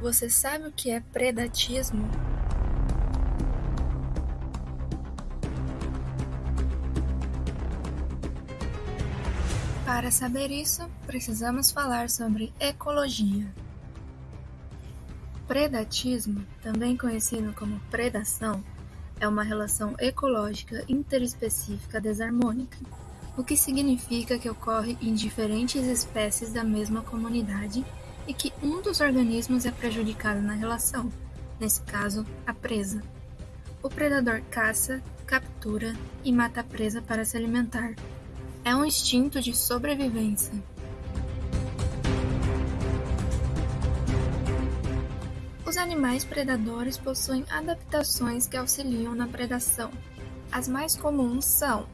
Você sabe o que é predatismo? Para saber isso, precisamos falar sobre ecologia. Predatismo, também conhecido como predação, é uma relação ecológica interespecífica desarmônica, o que significa que ocorre em diferentes espécies da mesma comunidade e que um dos organismos é prejudicado na relação, nesse caso, a presa. O predador caça, captura e mata a presa para se alimentar. É um instinto de sobrevivência. Os animais predadores possuem adaptações que auxiliam na predação. As mais comuns são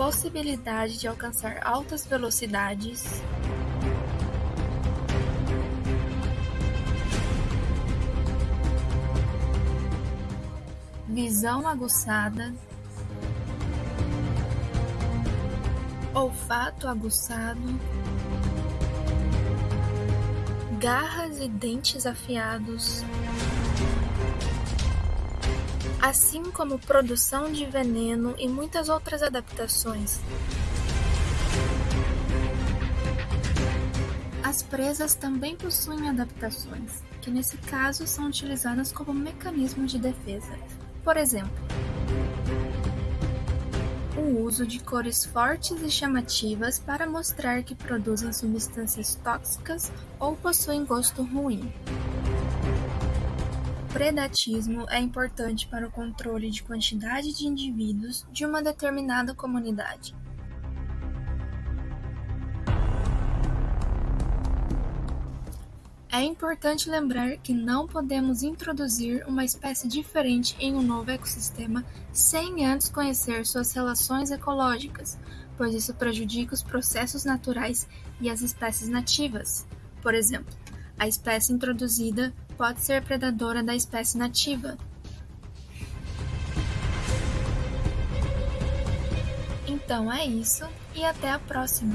possibilidade de alcançar altas velocidades, visão aguçada, olfato aguçado, garras e dentes afiados assim como produção de veneno e muitas outras adaptações. As presas também possuem adaptações, que nesse caso são utilizadas como mecanismo de defesa. Por exemplo, o uso de cores fortes e chamativas para mostrar que produzem substâncias tóxicas ou possuem gosto ruim. Predatismo é importante para o controle de quantidade de indivíduos de uma determinada comunidade. É importante lembrar que não podemos introduzir uma espécie diferente em um novo ecossistema sem antes conhecer suas relações ecológicas, pois isso prejudica os processos naturais e as espécies nativas. Por exemplo, a espécie introduzida pode ser predadora da espécie nativa. Então é isso e até a próxima!